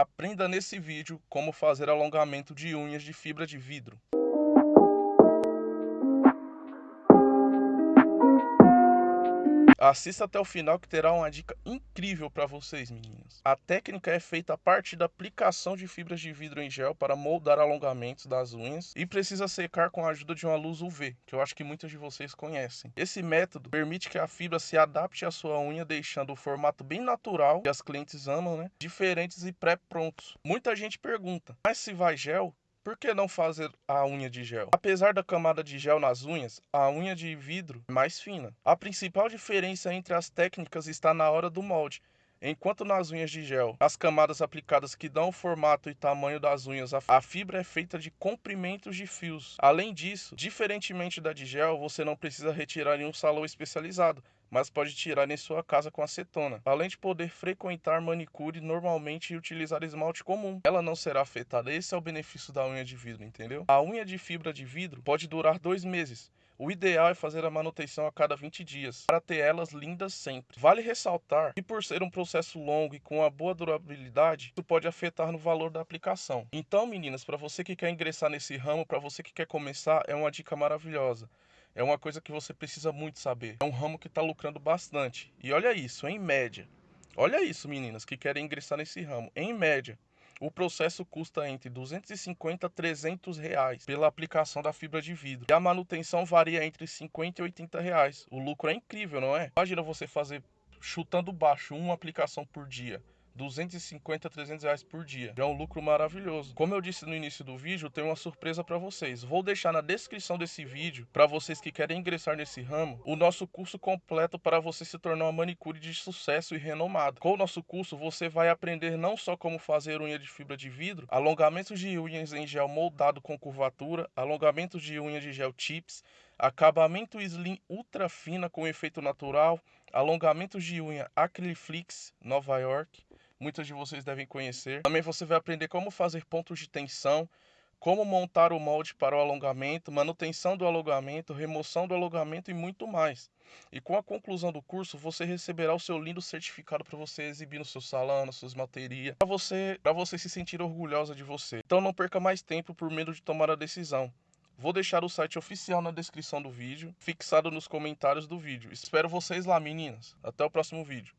Aprenda nesse vídeo como fazer alongamento de unhas de fibra de vidro. Assista até o final que terá uma dica incrível para vocês, meninas. A técnica é feita a partir da aplicação de fibras de vidro em gel para moldar alongamentos das unhas e precisa secar com a ajuda de uma luz UV, que eu acho que muitas de vocês conhecem. Esse método permite que a fibra se adapte à sua unha, deixando o formato bem natural, que as clientes amam, né? Diferentes e pré-prontos. Muita gente pergunta, mas se vai gel, por que não fazer a unha de gel? Apesar da camada de gel nas unhas, a unha de vidro é mais fina. A principal diferença entre as técnicas está na hora do molde. Enquanto nas unhas de gel, as camadas aplicadas que dão o formato e tamanho das unhas, a fibra é feita de comprimentos de fios. Além disso, diferentemente da de gel, você não precisa retirar em um salão especializado, mas pode tirar em sua casa com acetona, além de poder frequentar manicure normalmente e utilizar esmalte comum. Ela não será afetada, esse é o benefício da unha de vidro, entendeu? A unha de fibra de vidro pode durar dois meses, o ideal é fazer a manutenção a cada 20 dias, para ter elas lindas sempre. Vale ressaltar que por ser um processo longo e com uma boa durabilidade, isso pode afetar no valor da aplicação. Então, meninas, para você que quer ingressar nesse ramo, para você que quer começar, é uma dica maravilhosa é uma coisa que você precisa muito saber. É um ramo que está lucrando bastante. E olha isso, em média. Olha isso, meninas que querem ingressar nesse ramo. Em média, o processo custa entre 250 a 300 reais pela aplicação da fibra de vidro. E a manutenção varia entre 50 e 80 reais. O lucro é incrível, não é? Imagina você fazer chutando baixo uma aplicação por dia. 250, 300 reais por dia. É um lucro maravilhoso. Como eu disse no início do vídeo, tenho uma surpresa para vocês. Vou deixar na descrição desse vídeo, para vocês que querem ingressar nesse ramo, o nosso curso completo para você se tornar uma manicure de sucesso e renomado. Com o nosso curso, você vai aprender não só como fazer unha de fibra de vidro, alongamentos de unhas em gel moldado com curvatura, alongamentos de unha de gel tips, acabamento slim ultra fina com efeito natural, alongamentos de unha Acryliflix Nova York, muitos de vocês devem conhecer. Também você vai aprender como fazer pontos de tensão, como montar o molde para o alongamento, manutenção do alongamento, remoção do alongamento e muito mais. E com a conclusão do curso, você receberá o seu lindo certificado para você exibir no seu salão, na sua esmalteria, para você, você se sentir orgulhosa de você. Então não perca mais tempo por medo de tomar a decisão. Vou deixar o site oficial na descrição do vídeo, fixado nos comentários do vídeo. Espero vocês lá, meninas. Até o próximo vídeo.